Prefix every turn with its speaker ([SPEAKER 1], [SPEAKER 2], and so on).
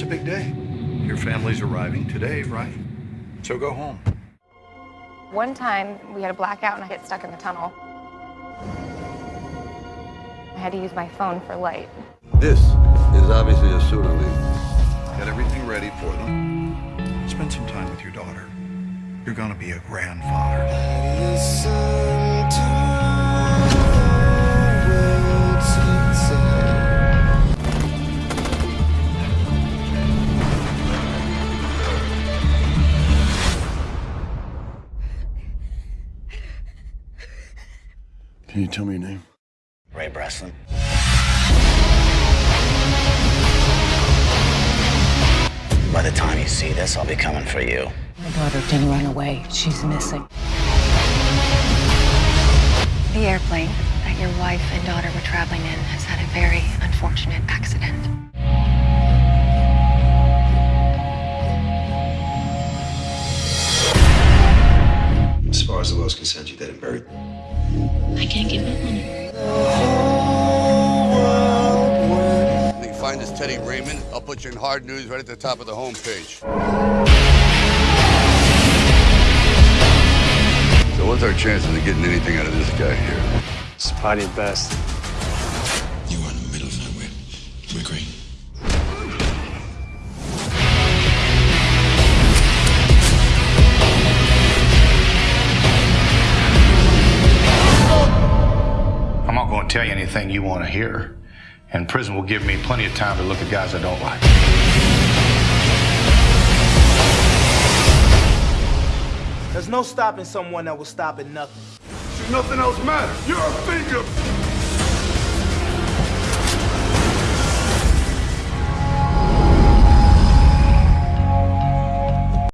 [SPEAKER 1] It's a big day. Your family's arriving today, right? So go home.
[SPEAKER 2] One time, we had a blackout and I get stuck in the tunnel. I had to use my phone for light.
[SPEAKER 3] This is obviously a pseudo league.
[SPEAKER 1] Get everything ready for them. Spend some time with your daughter. You're gonna be a grandfather.
[SPEAKER 3] Can you tell me your name?
[SPEAKER 4] Ray Breslin. By the time you see this, I'll be coming for you.
[SPEAKER 5] My daughter didn't run away. She's missing.
[SPEAKER 6] The airplane that your wife and daughter were traveling in has had a very unfortunate
[SPEAKER 7] As far as the you're dead and buried.
[SPEAKER 6] I can't give up on her.
[SPEAKER 8] When you find this Teddy Raymond, I'll put you in hard news right at the top of the homepage. So what's our chances of getting anything out of this guy here?
[SPEAKER 9] Spotty at best.
[SPEAKER 7] You are in the middle of nowhere. We agree.
[SPEAKER 10] To tell you anything you want to hear. And prison will give me plenty of time to look at guys I don't like.
[SPEAKER 11] There's no stopping someone that will stop at nothing.
[SPEAKER 8] Should nothing else matters. You're a finger!